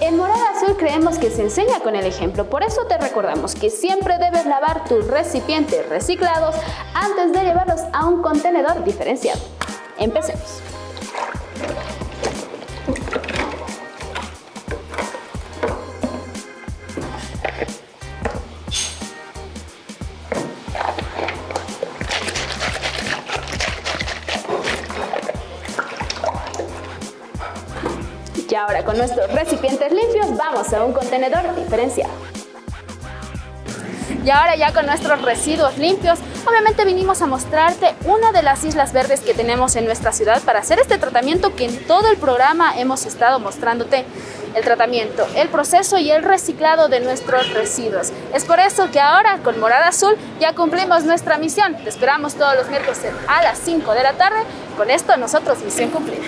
En Morada Azul creemos que se enseña con el ejemplo, por eso te recordamos que siempre debes lavar tus recipientes reciclados antes de llevarlos a un contenedor diferenciado. Empecemos. Y ahora con nuestros recipientes limpios vamos a un contenedor diferenciado. Y ahora ya con nuestros residuos limpios, obviamente vinimos a mostrarte una de las islas verdes que tenemos en nuestra ciudad para hacer este tratamiento que en todo el programa hemos estado mostrándote el tratamiento, el proceso y el reciclado de nuestros residuos. Es por eso que ahora con Morada Azul ya cumplimos nuestra misión. Te esperamos todos los miércoles a las 5 de la tarde. Con esto nosotros misión cumplida.